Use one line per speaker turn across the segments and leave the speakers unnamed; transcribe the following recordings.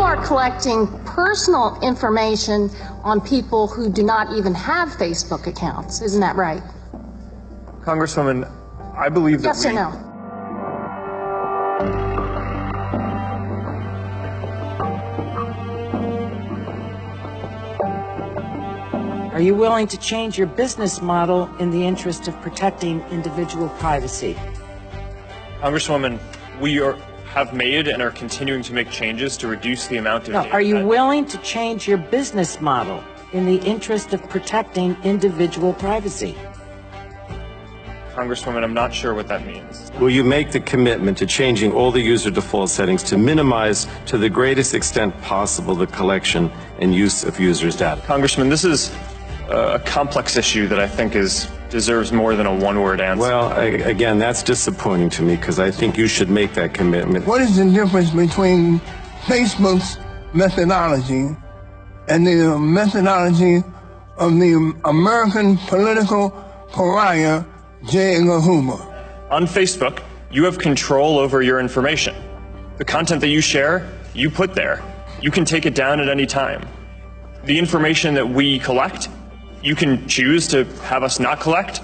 are collecting personal information on people who do not even have Facebook accounts. Isn't that right?
Congresswoman, I believe that
Yes or no?
Are you willing to change your business model in the interest of protecting individual privacy?
Congresswoman, we are, have made and are continuing to make changes to reduce the amount of
No,
data
are you
that-
willing to change your business model in the interest of protecting individual privacy?
Congresswoman, I'm not sure what that means.
Will you make the commitment to changing all the user default settings to minimize to the greatest extent possible the collection and use of users' data?
Congressman, this is uh, a complex issue that I think is deserves more than a one-word answer.
Well, I, again, that's disappointing to me because I think you should make that commitment.
What is the difference between Facebook's methodology and the methodology of the American political pariah J. Edgar Hoover?
On Facebook, you have control over your information. The content that you share, you put there. You can take it down at any time. The information that we collect, you can choose to have us not collect.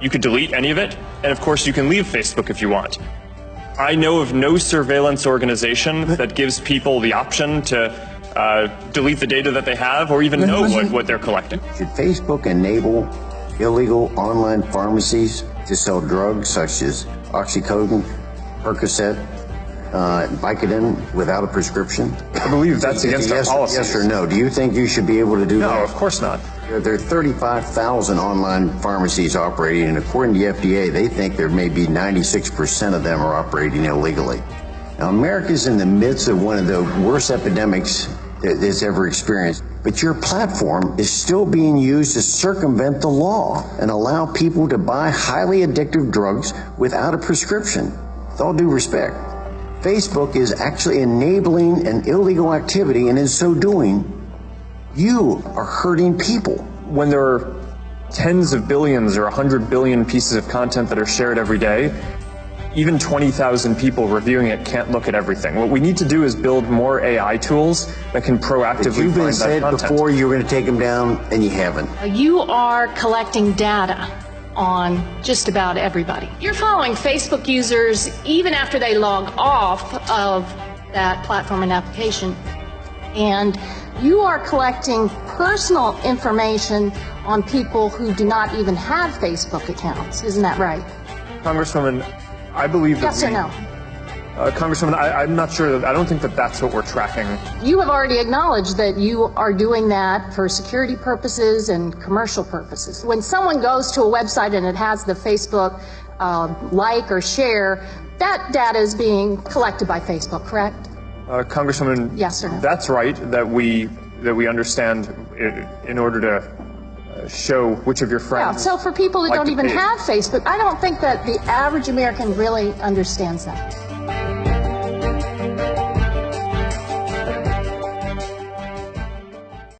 You could delete any of it. And of course, you can leave Facebook if you want. I know of no surveillance organization that gives people the option to uh, delete the data that they have or even know what, what they're collecting.
Should Facebook enable illegal online pharmacies to sell drugs such as oxycodone, Percocet, uh, Vicodin without a prescription?
I believe that's against
yes,
our policies.
Yes or no? Do you think you should be able to do
No,
that?
No, of course not.
There are 35,000 online pharmacies operating, and according to the FDA, they think there may be 96% of them are operating illegally. Now, America's in the midst of one of the worst epidemics that it's ever experienced, but your platform is still being used to circumvent the law and allow people to buy highly addictive drugs without a prescription. With all due respect, Facebook is actually enabling an illegal activity, and in so doing, you are hurting people.
when there are tens of billions or 100 billion pieces of content that are shared every day, even 20,000 people reviewing it can't look at everything. What we need to do is build more AI tools that can proactively
But
proactively
you've been
find
said before you were going to take them down, and you haven't.
You are collecting data on just about everybody. You're following Facebook users even after they log off of that platform and application. And you are collecting personal information on people who do not even have Facebook accounts. Isn't that right?
Congresswoman, I believe that
Yes or no?
Uh, Congresswoman, I, I'm not sure that, I don't think that that's what we're tracking.
You have already acknowledged that you are doing that for security purposes and commercial purposes. When someone goes to a website and it has the Facebook uh, like or share, that data is being collected by Facebook, correct?
Uh, Congresswoman,
Yes or no?
that's right, that we, that we understand in order to uh, show which of your friends.
Yeah, so for people that
like
don't even
page.
have Facebook, I don't think that the average American really understands that.